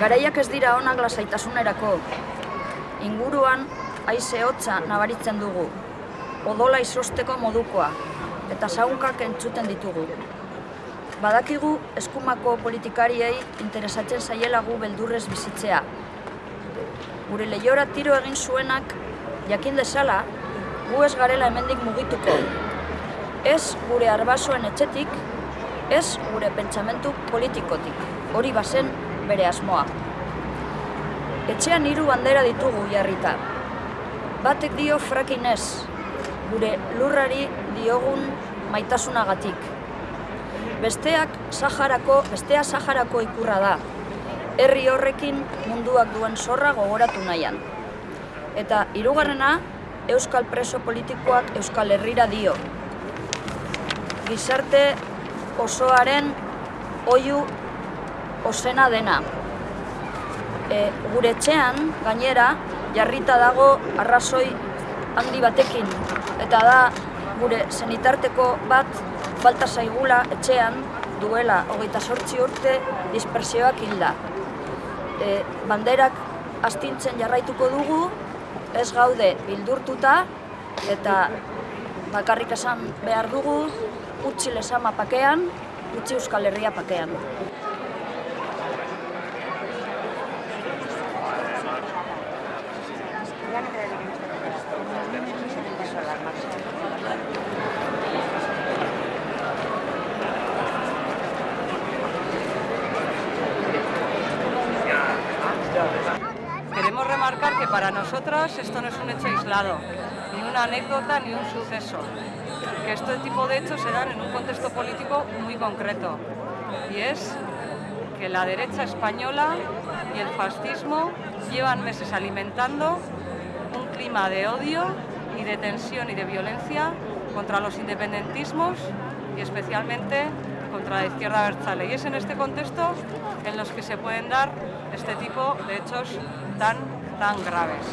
Garaiak ez dira onak lasaitasunerako. Inguruan haize hotza nabaritzen dugu. Odola izosteko modukoa eta saunkak entzuten ditugu. Badakigu eskumako politikariei interesatzen zaielagu beldurrez bizitzea. Gure lehiora tiro egin zuenak jakin dezala, gu ez garela hemendik mugituko. Ez gure arbasoen etxetik, ez gure pentsamentu politikotik. Hori bazen bere asmoa. Etxean hiru bandera ditugu jarrita. Batek dio frakin ez, gure lurrari diogun maitasunagatik. Besteak Saharako, bestea Saharako ikurra da. Herri horrekin munduak duen zorra gogoratu nahian. Eta hirugarrena Euskal preso politikoak Euskal Herrira dio. Gizarte osoaren oiu osena dena. E, gure etxean, gainera, jarrita dago arrazoi handi batekin. Eta da, gure zenitarteko bat falta zaigula etxean duela hogeita sortzi urte dispersioak hilda. E, banderak astintzen jarraituko dugu, ez gaude bildurtuta eta bakarrik esan behar dugu utzi lesama pakean, utzi Euskal Herria pakean. Para nosotras esto no es un hecho aislado, ni una anécdota ni un suceso, que este tipo de hechos se dan en un contexto político muy concreto, y es que la derecha española y el fascismo llevan meses alimentando un clima de odio y de tensión y de violencia contra los independentismos y especialmente contra la izquierda Berchale. Y es en este contexto en los que se pueden dar este tipo de hechos tan, tan graves.